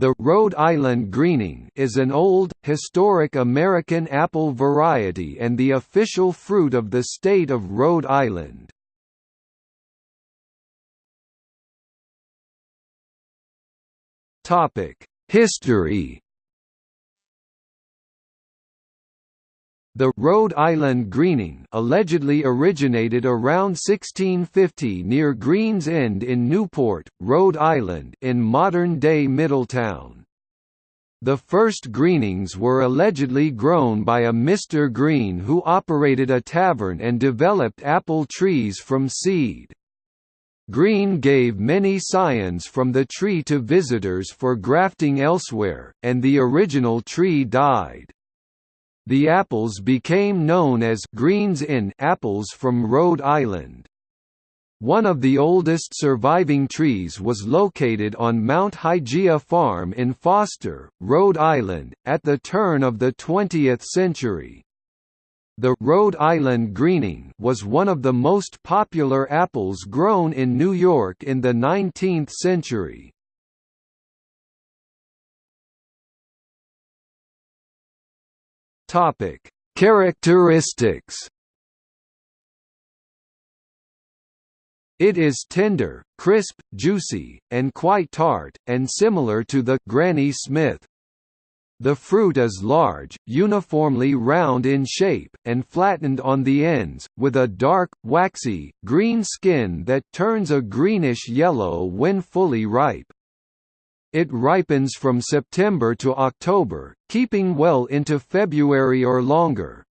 The Rhode Island Greening is an old, historic American apple variety and the official fruit of the state of Rhode Island. History The Rhode Island Greening allegedly originated around 1650 near Green's End in Newport, Rhode Island in modern-day Middletown. The first Greenings were allegedly grown by a Mr. Green who operated a tavern and developed apple trees from seed. Green gave many scions from the tree to visitors for grafting elsewhere, and the original tree died. The apples became known as Greens Inn apples from Rhode Island. One of the oldest surviving trees was located on Mount Hygeia Farm in Foster, Rhode Island, at the turn of the 20th century. The Rhode Island Greening was one of the most popular apples grown in New York in the 19th century. Topic: Characteristics. It is tender, crisp, juicy, and quite tart, and similar to the Granny Smith. The fruit is large, uniformly round in shape, and flattened on the ends, with a dark, waxy, green skin that turns a greenish-yellow when fully ripe. It ripens from September to October, keeping well into February or longer.